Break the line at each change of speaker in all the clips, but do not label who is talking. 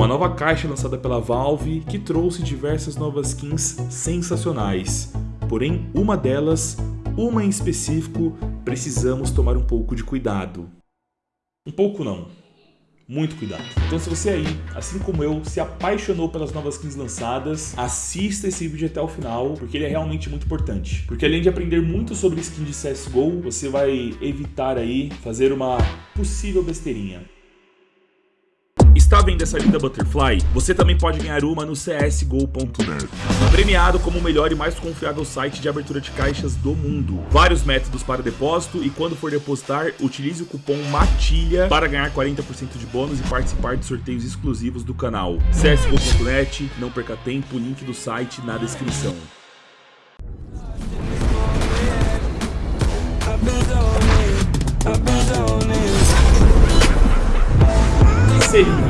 Uma nova caixa lançada pela Valve que trouxe diversas novas skins sensacionais. Porém, uma delas, uma em específico, precisamos tomar um pouco de cuidado. Um pouco não, muito cuidado. Então se você aí, assim como eu, se apaixonou pelas novas skins lançadas, assista esse vídeo até o final, porque ele é realmente muito importante. Porque além de aprender muito sobre skin de CSGO, você vai evitar aí fazer uma possível besteirinha. Está vendo essa linda Butterfly? Você também pode ganhar uma no csgo.net. Premiado como o melhor e mais confiável site de abertura de caixas do mundo. Vários métodos para depósito e quando for depositar, utilize o cupom MATILHA para ganhar 40% de bônus e participar de sorteios exclusivos do canal. csgo.net, não perca tempo, link do site na descrição. Sejam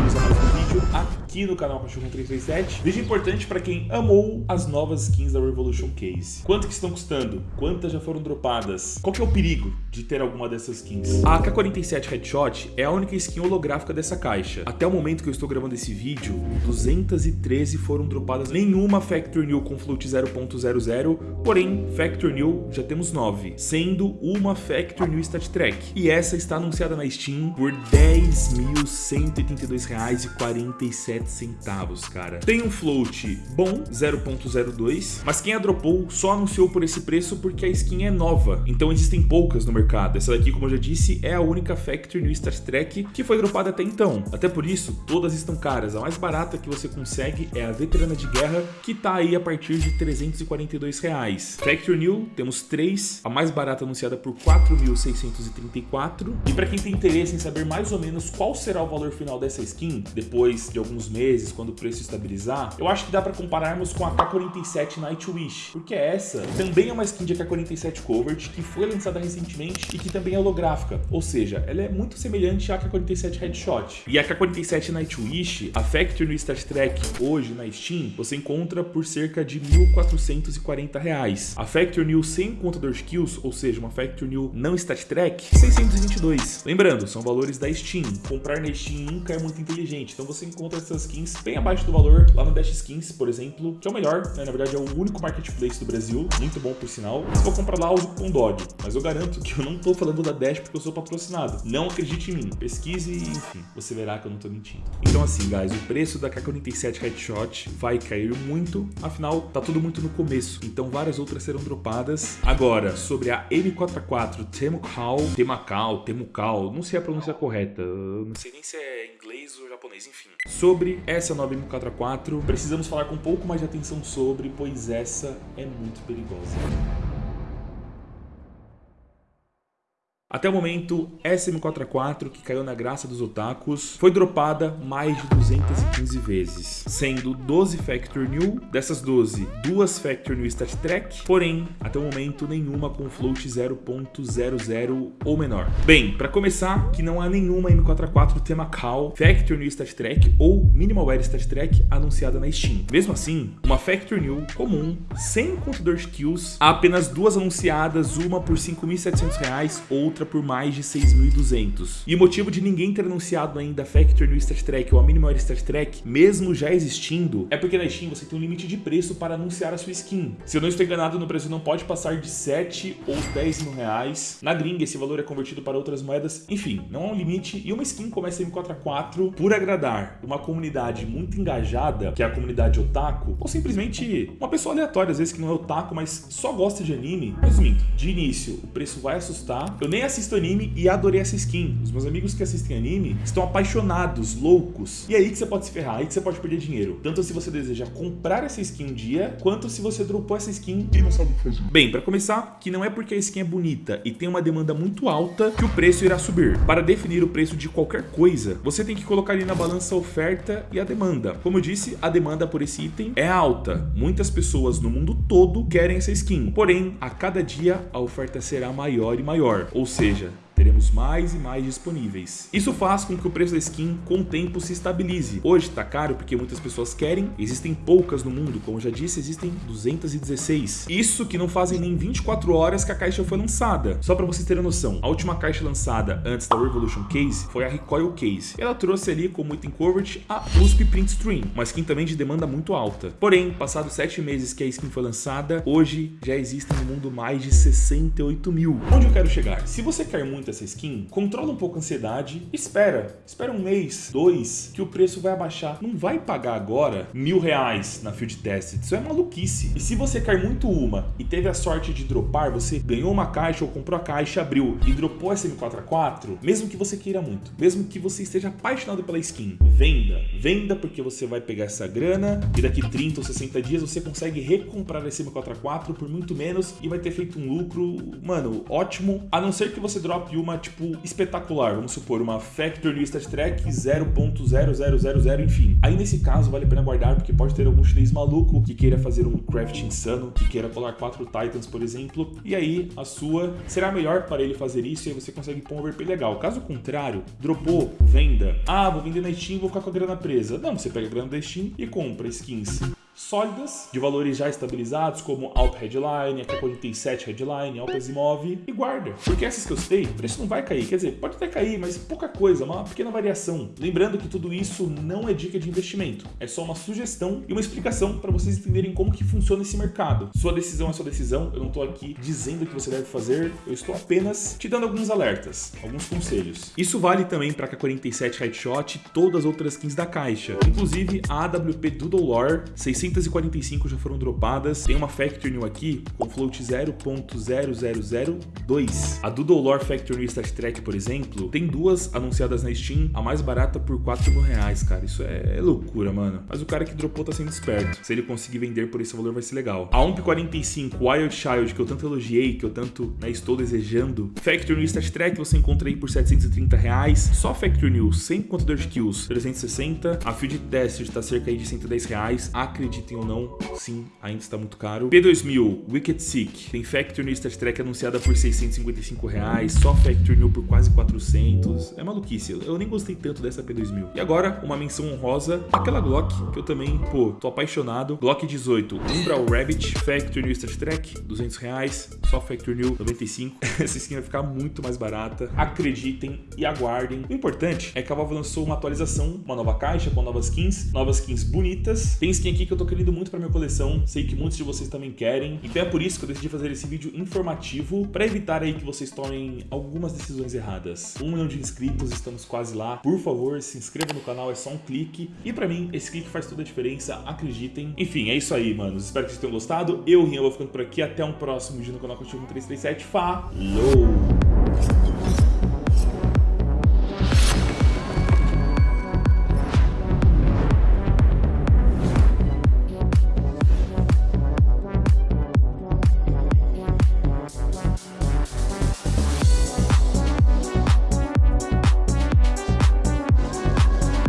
aqui no canal Cachorro 337. Vídeo importante para quem amou as novas skins da Revolution Case. Quanto que estão custando? Quantas já foram dropadas? Qual que é o perigo de ter alguma dessas skins? A AK-47 Headshot é a única skin holográfica dessa caixa. Até o momento que eu estou gravando esse vídeo, 213 foram dropadas. Nenhuma Factor New com float 0.00, porém Factor New já temos 9, sendo uma Factor New Stat Track. E essa está anunciada na Steam por R$10.182,47 centavos, cara. Tem um float bom, 0.02, mas quem a dropou só anunciou por esse preço porque a skin é nova, então existem poucas no mercado. Essa daqui, como eu já disse, é a única Factory no Star Trek que foi dropada até então. Até por isso, todas estão caras. A mais barata que você consegue é a Veterana de Guerra, que tá aí a partir de 342 reais. Factory New, temos três, a mais barata anunciada por 4.634. E para quem tem interesse em saber mais ou menos qual será o valor final dessa skin, depois de alguns meses, quando o preço estabilizar, eu acho que dá para compararmos com a K47 Nightwish, porque essa também é uma skin de AK-47 Covert que foi lançada recentemente e que também é holográfica, ou seja, ela é muito semelhante à AK-47 Headshot. E a AK-47 Nightwish, a Factory no Star Trek hoje na Steam, você encontra por cerca de 1.440 reais. A Factory New sem contador de kills, ou seja, uma Factory New não Stat Trek, 622. Lembrando, são valores da Steam. Comprar na Steam nunca é muito inteligente, então você encontra essas skins bem abaixo do valor lá no Dash Skins, por exemplo, que é o melhor, né? Na verdade é o único marketplace do Brasil, muito bom por sinal. Se for comprar lá, use o cupom DOG, mas eu garanto que eu não tô falando da Dash porque eu sou patrocinado. Não acredite em mim, pesquise e enfim, você verá que eu não tô mentindo. Então assim, guys, o preço da K47 Headshot vai cair muito, afinal, tá tudo muito no começo, então várias outras serão dropadas. Agora, sobre a M44 Temucal, Temakal, Temucal, não sei a pronúncia correta, não sei nem se é inglês ou japonês, enfim. Sobre essa nova M44, precisamos falar com um pouco mais de atenção sobre, pois essa é muito perigosa. Até o momento, SM44, que caiu na graça dos otakus, foi dropada mais de 215 vezes, sendo 12 Factor New, dessas 12, duas Factor New Stat Track, porém, até o momento, nenhuma com float 0.00 ou menor. Bem, para começar, que não há nenhuma M44 tema Cal, Factor New Stat Track ou Minimalware Stat Track anunciada na Steam. Mesmo assim, uma Factor New comum, sem contador de kills, há apenas duas anunciadas, uma por R$ 5.700, outra por mais de 6.200. E o motivo de ninguém ter anunciado ainda a Factor no Star Trek ou a Minimal Star Trek, mesmo já existindo, é porque na Steam você tem um limite de preço para anunciar a sua skin. Se eu não estou enganado, no Brasil não pode passar de 7 ou 10 mil reais. Na gringa, esse valor é convertido para outras moedas. Enfim, não há um limite. E uma skin como essa M4A4, por agradar uma comunidade muito engajada, que é a comunidade otaku, ou simplesmente uma pessoa aleatória, às vezes que não é otaku, mas só gosta de anime. Resumindo, de início, o preço vai assustar. Eu nem assisto anime e adorei essa skin. Os meus amigos que assistem anime estão apaixonados, loucos. E aí que você pode se ferrar, aí que você pode perder dinheiro. Tanto se você deseja comprar essa skin um dia, quanto se você dropou essa skin e não sabe o que fazer. Bem, para começar, que não é porque a skin é bonita e tem uma demanda muito alta que o preço irá subir. Para definir o preço de qualquer coisa, você tem que colocar ali na balança a oferta e a demanda. Como eu disse, a demanda por esse item é alta. Muitas pessoas no mundo todo querem essa skin. Porém, a cada dia a oferta será maior e maior. Ou seja, seja, teremos mais e mais disponíveis. Isso faz com que o preço da skin com o tempo se estabilize. Hoje tá caro porque muitas pessoas querem, existem poucas no mundo, como já disse, existem 216. Isso que não fazem nem 24 horas que a caixa foi lançada. Só para vocês terem noção, a última caixa lançada antes da Revolution Case foi a Recoil Case. Ela trouxe ali como item covert a USP Print Stream, uma skin também de demanda muito alta. Porém, passados 7 meses que a skin foi lançada, hoje já existem no mundo mais de 68 mil. Onde eu quero chegar? Se você quer muito essa skin, controla um pouco a ansiedade, espera, espera um mês, dois, que o preço vai abaixar. Não vai pagar agora mil reais na Field Test, isso é maluquice. E se você quer muito uma e teve a sorte de dropar, você ganhou uma caixa ou comprou a caixa, abriu e dropou essa M4A4, mesmo que você queira muito, mesmo que você esteja apaixonado pela skin, venda. Venda porque você vai pegar essa grana e daqui 30 ou 60 dias você consegue recomprar esse M4A4 por muito menos e vai ter feito um lucro, mano, ótimo. A não ser que você drop uma, tipo, espetacular. Vamos supor, uma Factory Stat Track 0.0000, enfim. Aí nesse caso vale a pena guardar porque pode ter algum chinês maluco que queira fazer um craft insano, que queira colar quatro Titans, por exemplo, e aí a sua será melhor para ele fazer isso e aí você consegue pôr um overpay legal. Caso contrário, dropou, venda. Ah, vou vender na Steam, vou ficar com a grana presa. Não, você pega a grana da Steam e compra skins sólidas, de valores já estabilizados, como Alp Headline, AK-47 Headline, Alp Asimov, e guarda. Porque essas que eu citei, o preço não vai cair. Quer dizer, pode até cair, mas pouca coisa, uma pequena variação. Lembrando que tudo isso não é dica de investimento, é só uma sugestão e uma explicação para vocês entenderem como que funciona esse mercado. Sua decisão é sua decisão, eu não estou aqui dizendo o que você deve fazer, eu estou apenas te dando alguns alertas, alguns conselhos. Isso vale também para AK-47 Headshot e todas as outras skins da caixa, inclusive a AWP Doodle Lore 600 645 já foram dropadas. Tem uma Factory New aqui com float 0.0002. A Doodle Lore Factory New Stat Track, por exemplo, tem duas anunciadas na Steam, a mais barata por 4 mil reais, cara. Isso é loucura, mano. Mas o cara que dropou tá sendo esperto. Se ele conseguir vender por esse valor, vai ser legal. A UMP 45 Wild Child, que eu tanto elogiei, que eu tanto né, estou desejando. Factory New Stat Track você encontra aí por 730 reais. Só Factory New, sem contador de kills, 360. A Field Test está cerca aí de 110 reais. Acredito acreditem ou não, sim, ainda está muito caro. P2000, Wicked Sick, tem Factory New Star Trek anunciada por 655 reais, só Factory New por quase 400. É maluquice, eu nem gostei tanto dessa P2000. E agora, uma menção honrosa, aquela Glock, que eu também, pô, tô apaixonado. Glock 18, Umbral Rabbit, Factory New Star Trek, 200 reais, só Factory New, 95. Essa skin vai ficar muito mais barata. Acreditem e aguardem. O importante é que a Valve lançou uma atualização, uma nova caixa com novas skins, novas skins bonitas. Tem skin aqui que eu tô querendo muito para minha coleção, sei que muitos de vocês também querem, então é por isso que eu decidi fazer esse vídeo informativo para evitar aí que vocês tomem algumas decisões erradas. Um milhão de inscritos, estamos quase lá. Por favor, se inscreva no canal, é só um clique. E para mim, esse clique faz toda a diferença, acreditem. Enfim, é isso aí, manos. Espero que vocês tenham gostado. Eu, Rian, vou ficando por aqui. Até um próximo vídeo no canal Contigo 337. Falou!